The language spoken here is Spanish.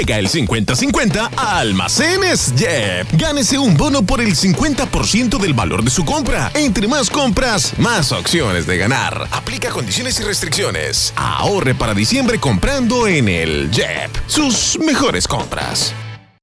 Llega el 50-50 a Almacenes Jep. Gánese un bono por el 50% del valor de su compra. Entre más compras, más opciones de ganar. Aplica condiciones y restricciones. Ahorre para diciembre comprando en el Jep. Sus mejores compras.